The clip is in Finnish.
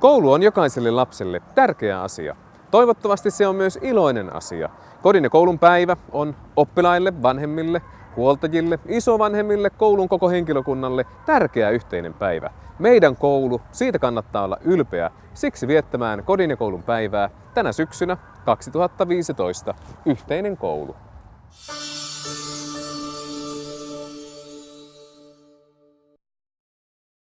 Koulu on jokaiselle lapselle tärkeä asia. Toivottavasti se on myös iloinen asia. Kodin ja koulun päivä on oppilaille, vanhemmille, huoltajille, isovanhemmille, koulun koko henkilökunnalle tärkeä yhteinen päivä. Meidän koulu, siitä kannattaa olla ylpeä. Siksi viettämään kodin ja koulun päivää tänä syksynä 2015 yhteinen koulu.